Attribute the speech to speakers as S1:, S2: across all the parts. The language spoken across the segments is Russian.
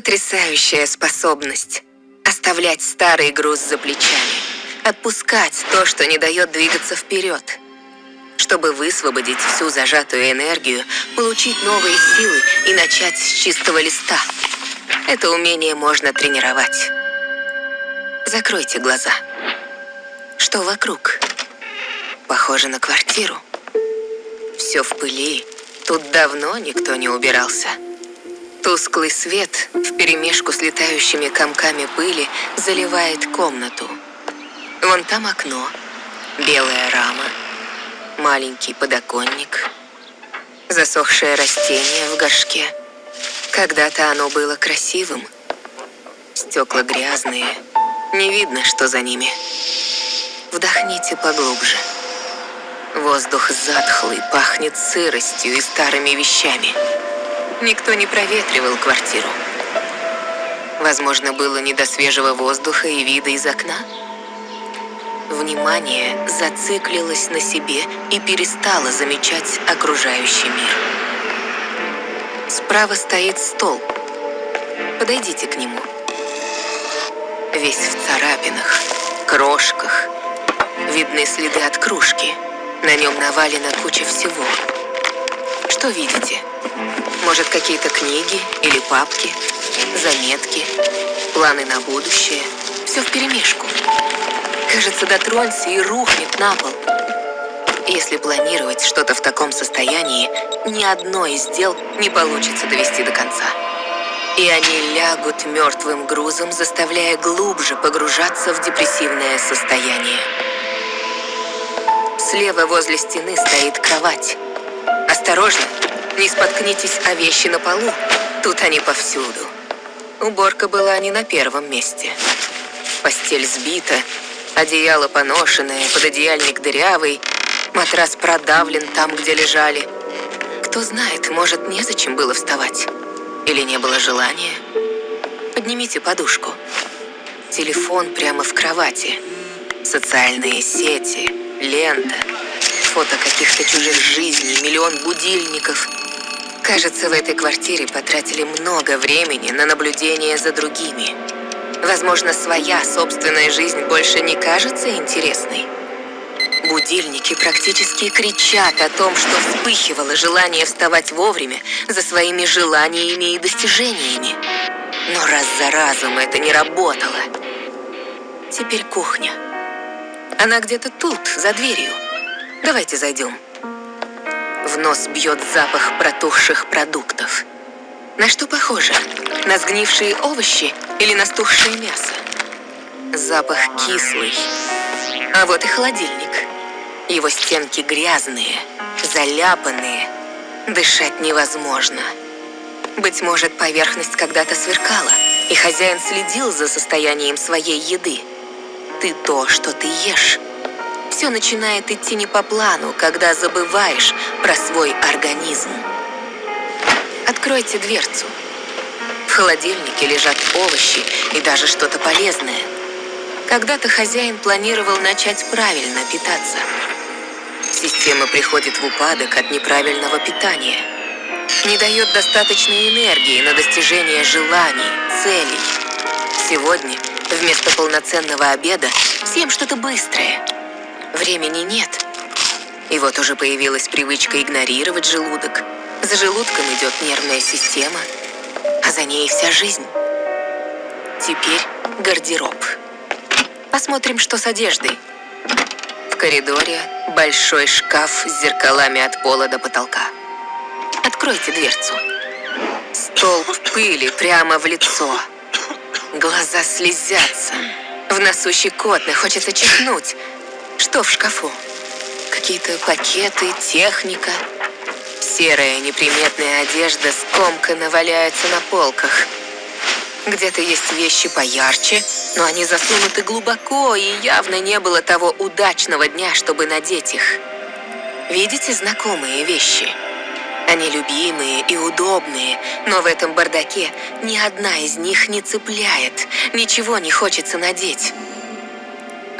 S1: Потрясающая способность оставлять старый груз за плечами, отпускать то, что не дает двигаться вперед. Чтобы высвободить всю зажатую энергию, получить новые силы и начать с чистого листа. Это умение можно тренировать. Закройте глаза. Что вокруг? Похоже на квартиру. Все в пыли. Тут давно никто не убирался. Тусклый свет вперемешку с летающими комками пыли заливает комнату. Вон там окно, белая рама, маленький подоконник, засохшее растение в горшке. Когда-то оно было красивым. Стекла грязные, не видно, что за ними. Вдохните поглубже. Воздух затхлый, пахнет сыростью и старыми вещами. Никто не проветривал квартиру. Возможно, было не до свежего воздуха и вида из окна. Внимание зациклилось на себе и перестало замечать окружающий мир. Справа стоит стол. Подойдите к нему. Весь в царапинах, крошках. Видны следы от кружки. На нем навалена куча всего. Что видите? Может, какие-то книги или папки, заметки, планы на будущее? Все вперемешку. Кажется, дотронься и рухнет на пол. Если планировать что-то в таком состоянии, ни одно из дел не получится довести до конца. И они лягут мертвым грузом, заставляя глубже погружаться в депрессивное состояние. Слева возле стены стоит кровать. Осторожно, не споткнитесь о вещи на полу. Тут они повсюду. Уборка была не на первом месте. Постель сбита, одеяло поношенное, пододеяльник дырявый, матрас продавлен там, где лежали. Кто знает, может, незачем было вставать. Или не было желания. Поднимите подушку. Телефон прямо в кровати. Социальные сети, лента, фото каких-то чужих жизней, миллион будильников. Кажется, в этой квартире потратили много времени на наблюдение за другими. Возможно, своя собственная жизнь больше не кажется интересной. Будильники практически кричат о том, что вспыхивало желание вставать вовремя за своими желаниями и достижениями. Но раз за разом это не работало. Теперь кухня. Она где-то тут, за дверью. Давайте зайдем. В нос бьет запах протухших продуктов. На что похоже? На сгнившие овощи или на стухшее мясо? Запах кислый. А вот и холодильник. Его стенки грязные, заляпанные. Дышать невозможно. Быть может, поверхность когда-то сверкала, и хозяин следил за состоянием своей еды. Ты то, что ты ешь. Все начинает идти не по плану, когда забываешь про свой организм. Откройте дверцу. В холодильнике лежат овощи и даже что-то полезное. Когда-то хозяин планировал начать правильно питаться. Система приходит в упадок от неправильного питания. Не дает достаточной энергии на достижение желаний, целей. Сегодня вместо полноценного обеда всем что-то быстрое. Времени нет. И вот уже появилась привычка игнорировать желудок. За желудком идет нервная система, а за ней вся жизнь. Теперь гардероб. Посмотрим, что с одеждой. В коридоре большой шкаф с зеркалами от пола до потолка. Откройте дверцу. Столб пыли прямо в лицо. Глаза слезятся. В носу щекотно, хочется чихнуть. Что в шкафу? Какие-то пакеты, техника. Серая неприметная одежда скомканно валяется на полках. Где-то есть вещи поярче, но они засунуты глубоко, и явно не было того удачного дня, чтобы надеть их. Видите знакомые вещи? Они любимые и удобные, но в этом бардаке ни одна из них не цепляет, ничего не хочется надеть.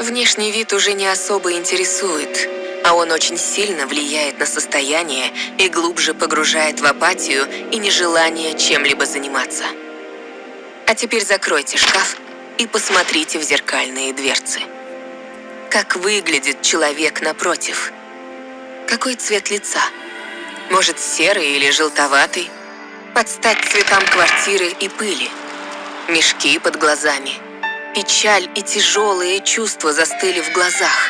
S1: Внешний вид уже не особо интересует, а он очень сильно влияет на состояние и глубже погружает в апатию и нежелание чем-либо заниматься. А теперь закройте шкаф и посмотрите в зеркальные дверцы. Как выглядит человек напротив? Какой цвет лица? Может, серый или желтоватый? Под стать цветам квартиры и пыли. Мешки под глазами. Печаль и тяжелые чувства застыли в глазах.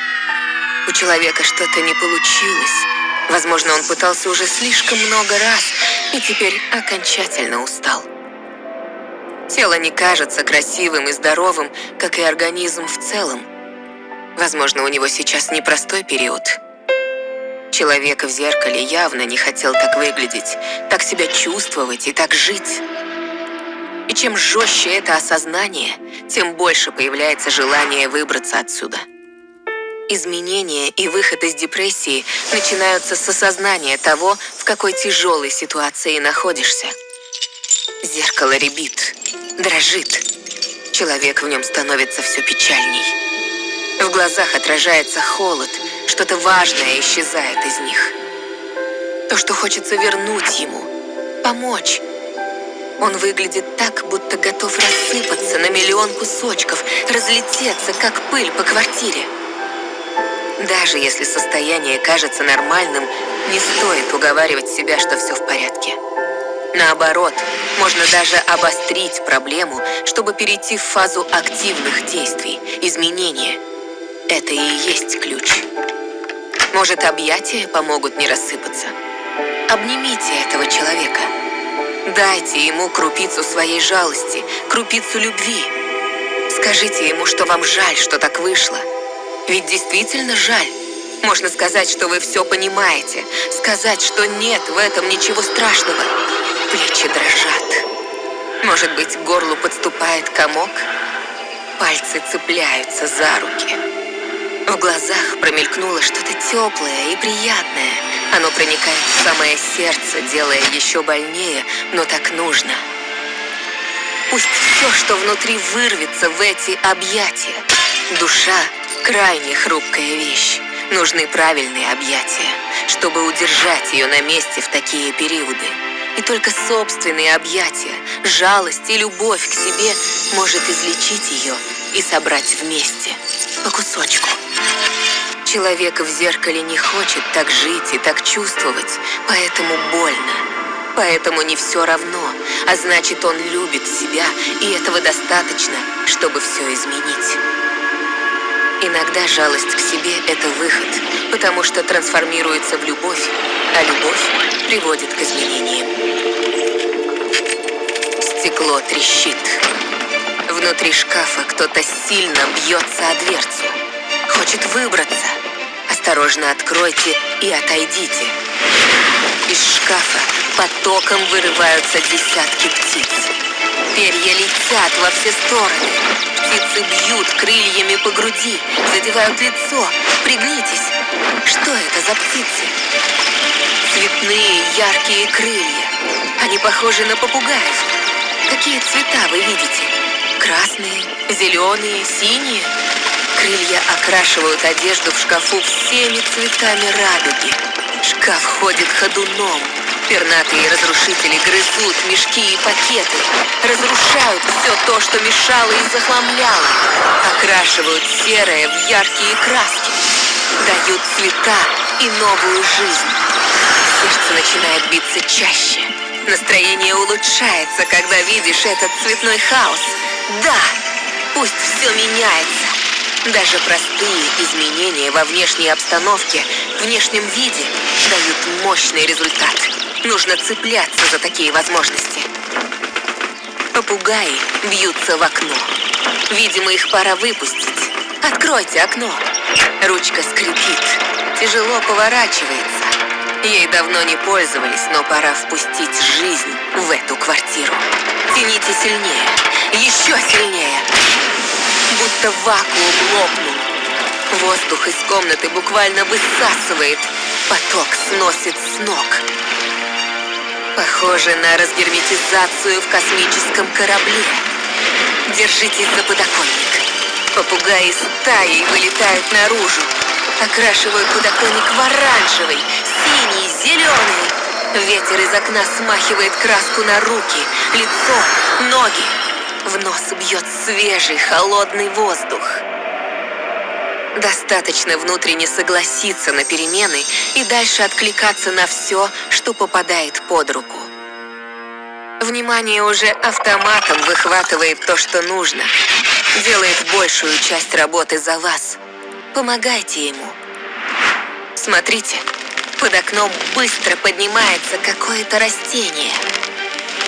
S1: У человека что-то не получилось. Возможно, он пытался уже слишком много раз и теперь окончательно устал. Тело не кажется красивым и здоровым, как и организм в целом. Возможно, у него сейчас непростой период. Человек в зеркале явно не хотел так выглядеть, так себя чувствовать и так жить. И чем жестче это осознание, тем больше появляется желание выбраться отсюда. Изменения и выход из депрессии начинаются с осознания того, в какой тяжелой ситуации находишься. Зеркало ребит, дрожит. Человек в нем становится все печальней. В глазах отражается холод, что-то важное исчезает из них. То, что хочется вернуть ему, помочь. Он выглядит так, будто готов рассыпаться на миллион кусочков, разлететься, как пыль по квартире. Даже если состояние кажется нормальным, не стоит уговаривать себя, что все в порядке. Наоборот, можно даже обострить проблему, чтобы перейти в фазу активных действий, изменения – это и есть ключ. Может, объятия помогут не рассыпаться? Обнимите этого человека. Дайте ему крупицу своей жалости, крупицу любви. Скажите ему, что вам жаль, что так вышло. Ведь действительно жаль. Можно сказать, что вы все понимаете. Сказать, что нет в этом ничего страшного. Плечи дрожат. Может быть, к горлу подступает комок? Пальцы цепляются за руки. В глазах промелькнуло что-то теплое и приятное. Оно проникает в самое сердце, делая еще больнее, но так нужно. Пусть все, что внутри, вырвется в эти объятия. Душа – крайне хрупкая вещь. Нужны правильные объятия, чтобы удержать ее на месте в такие периоды. И только собственные объятия, жалость и любовь к себе может излечить ее и собрать вместе, по кусочку. Человек в зеркале не хочет так жить и так чувствовать, поэтому больно. Поэтому не все равно, а значит он любит себя, и этого достаточно, чтобы все изменить. Иногда жалость к себе – это выход, потому что трансформируется в любовь, а любовь приводит к изменениям. Стекло трещит. Внутри шкафа кто-то сильно бьется о дверцу. Хочет выбраться. Осторожно откройте и отойдите. Из шкафа потоком вырываются десятки птиц. Перья летят во все стороны. Птицы бьют крыльями по груди, задевают лицо. Пригнитесь. Что это за птицы? Цветные яркие крылья. Они похожи на попугаев. Какие цвета вы видите? Красные, зеленые, синие? Крылья окрашивают одежду в шкафу всеми цветами радуги. Шкаф ходит ходуном. Пернатые разрушители грызут мешки и пакеты, разрушают все то, что мешало и захламляло, окрашивают серое в яркие краски, дают цвета и новую жизнь. Сердце начинает биться чаще. Настроение улучшается, когда видишь этот цветной хаос. Да, пусть все меняется. Даже простые изменения во внешней обстановке, внешнем виде дают мощный результат. Нужно цепляться за такие возможности. Попугаи бьются в окно. Видимо, их пора выпустить. Откройте окно. Ручка скрипит. Тяжело поворачивается. Ей давно не пользовались, но пора впустить жизнь в эту квартиру. Тяните сильнее. Еще сильнее будто вакуум лопнул. Воздух из комнаты буквально высасывает, поток сносит с ног. Похоже на разгерметизацию в космическом корабле. Держитесь за подоконник. Попугаи стаей вылетают наружу, окрашивают подоконник в оранжевый, синий, зеленый. Ветер из окна смахивает краску на руки, лицо, ноги. В нос бьет свежий, холодный воздух. Достаточно внутренне согласиться на перемены и дальше откликаться на все, что попадает под руку. Внимание уже автоматом выхватывает то, что нужно. Делает большую часть работы за вас. Помогайте ему. Смотрите, под окном быстро поднимается какое-то растение.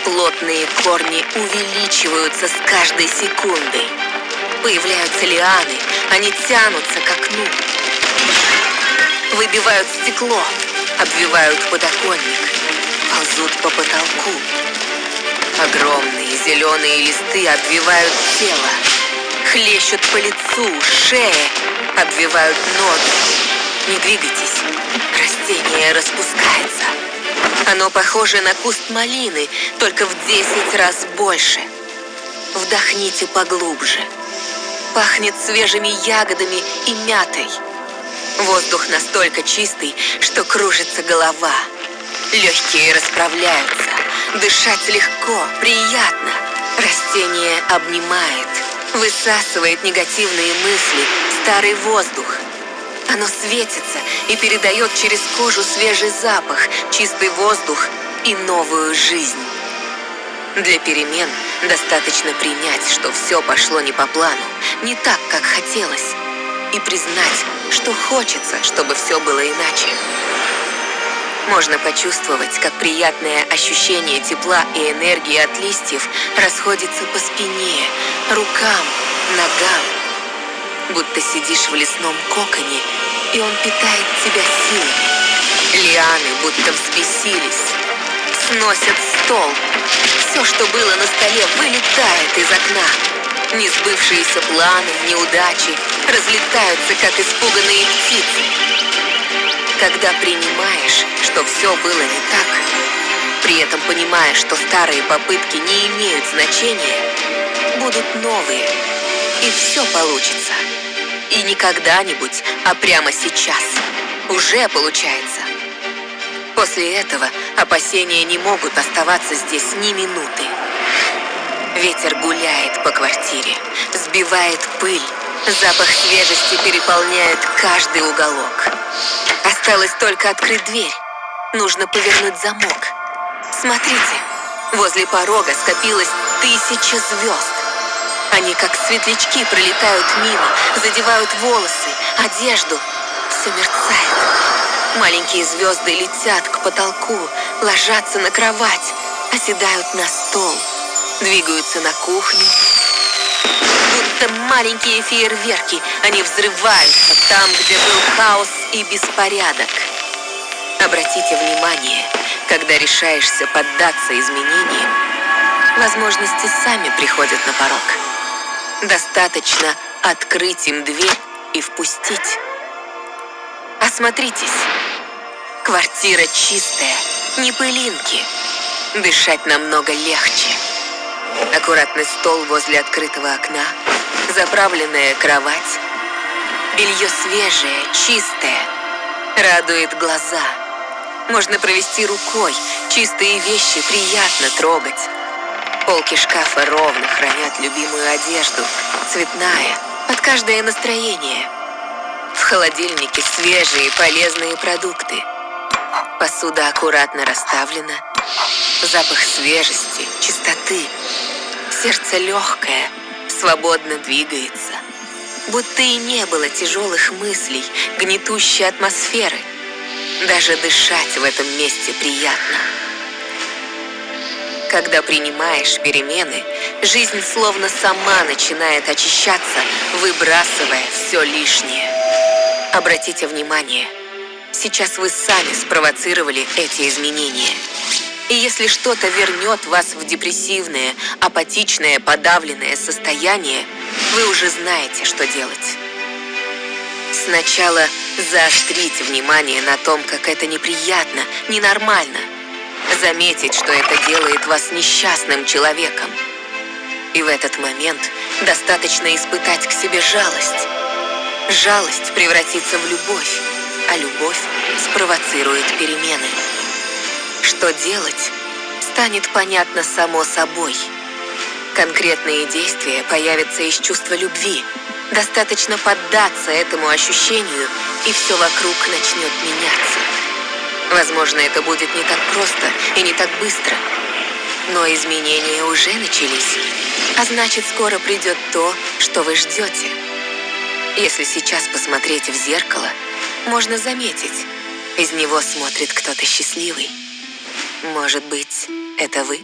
S1: Плотные корни увеличиваются с каждой секундой. Появляются лианы, они тянутся к окну. Выбивают стекло, обвивают подоконник, ползут по потолку. Огромные зеленые листы обвивают тело, хлещут по лицу, шее, обвивают ноги. Не двигайтесь, растение распускается. Оно похоже на куст малины, только в 10 раз больше. Вдохните поглубже. Пахнет свежими ягодами и мятой. Воздух настолько чистый, что кружится голова. Легкие расправляются. Дышать легко, приятно. Растение обнимает, высасывает негативные мысли, старый воздух. Оно светится и передает через кожу свежий запах, чистый воздух и новую жизнь. Для перемен достаточно принять, что все пошло не по плану, не так, как хотелось, и признать, что хочется, чтобы все было иначе. Можно почувствовать, как приятное ощущение тепла и энергии от листьев расходится по спине, рукам, ногам. Будто сидишь в лесном коконе, и он питает тебя силой. Лианы будто взбесились, сносят стол, все, что было на столе, вылетает из окна. Несбывшиеся планы, неудачи разлетаются, как испуганные птицы. Когда принимаешь, что все было не так, при этом понимаешь, что старые попытки не имеют значения, будут новые, и все получится. И не когда-нибудь, а прямо сейчас. Уже получается. После этого опасения не могут оставаться здесь ни минуты. Ветер гуляет по квартире, сбивает пыль. Запах свежести переполняет каждый уголок. Осталось только открыть дверь. Нужно повернуть замок. Смотрите, возле порога скопилось тысяча звезд. Они как светлячки пролетают мимо, задевают волосы, одежду. Все мерцает. Маленькие звезды летят к потолку, ложатся на кровать, оседают на стол, двигаются на кухню. Будто маленькие фейерверки, они взрываются там, где был хаос и беспорядок. Обратите внимание, когда решаешься поддаться изменениям, возможности сами приходят на порог. Достаточно открыть им дверь и впустить. Осмотритесь. Квартира чистая, не пылинки. Дышать намного легче. Аккуратный стол возле открытого окна, заправленная кровать. Белье свежее, чистое, радует глаза. Можно провести рукой, чистые вещи приятно трогать. Полки шкафа ровно хранят любимую одежду, цветная, под каждое настроение – в холодильнике свежие полезные продукты. Посуда аккуратно расставлена. Запах свежести, чистоты. Сердце легкое, свободно двигается. Будто и не было тяжелых мыслей, гнетущей атмосферы. Даже дышать в этом месте приятно. Когда принимаешь перемены, жизнь словно сама начинает очищаться, выбрасывая все лишнее. Обратите внимание, сейчас вы сами спровоцировали эти изменения. И если что-то вернет вас в депрессивное, апатичное, подавленное состояние, вы уже знаете, что делать. Сначала заострите внимание на том, как это неприятно, ненормально. Заметить, что это делает вас несчастным человеком. И в этот момент достаточно испытать к себе жалость. Жалость превратится в любовь, а любовь спровоцирует перемены. Что делать, станет понятно само собой. Конкретные действия появятся из чувства любви. Достаточно поддаться этому ощущению, и все вокруг начнет меняться. Возможно, это будет не так просто и не так быстро. Но изменения уже начались. А значит, скоро придет то, что вы ждете. Если сейчас посмотреть в зеркало, можно заметить, из него смотрит кто-то счастливый. Может быть, это вы?